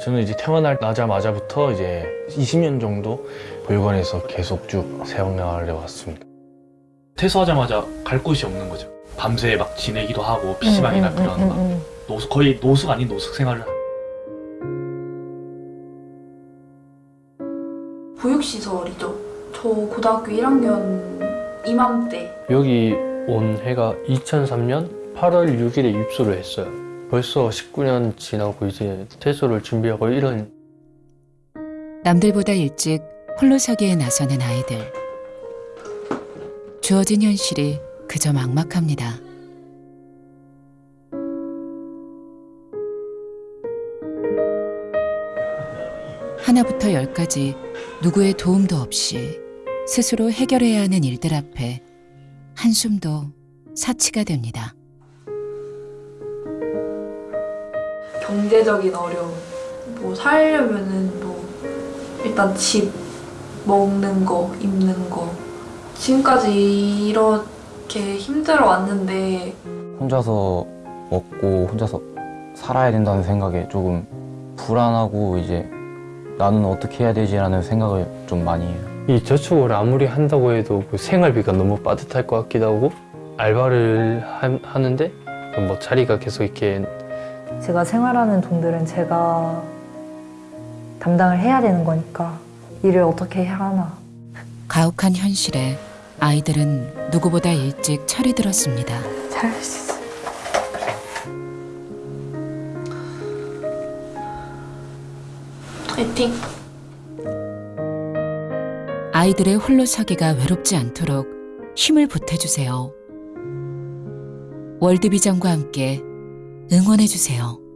저는 이제 태어나자마자부터 이제 20년 정도 보육원에서 계속 쭉 생활해 왔습니다. 퇴소하자마자 갈 곳이 없는 거죠. 밤새 막 지내기도 하고 PC방이나 음, 음, 그런 음, 막 음, 노숙 거의 노숙 아닌 노숙 생활을 보육시설이죠. 저 고등학교 1학년 이맘때 여기 온 해가 2003년 8월 6일에 입소를 했어요. 벌써 19년 지나고 이제 퇴소를 준비하고 이런 남들보다 일찍 홀로 서기에 나서는 아이들. 주어진 현실이 그저 막막합니다. 하나부터 열까지 누구의 도움도 없이 스스로 해결해야 하는 일들 앞에 한숨도 사치가 됩니다. 경제적인 어려움, 뭐 살려면은 뭐 일단 집, 먹는 거, 입는 거 지금까지 이렇게 힘들어 왔는데 혼자서 먹고 혼자서 살아야 된다는 생각에 조금 불안하고 이제 나는 어떻게 해야 되지라는 생각을 좀 많이 해요. 이 저축을 아무리 한다고 해도 그 생활비가 너무 빠듯할 것 같기도 하고 알바를 하, 하는데 뭐 자리가 계속 이렇게 제가 생활하는 돈들은 제가 담당을 해야 되는 거니까 일을 어떻게 해야 하나. 가혹한 현실에 아이들은 누구보다 일찍 철이 들었습니다. 잘할 수 있어. 파이팅! 아이들의 홀로 서기가 외롭지 않도록 힘을 보태주세요. 월드비전과 함께 응원해주세요.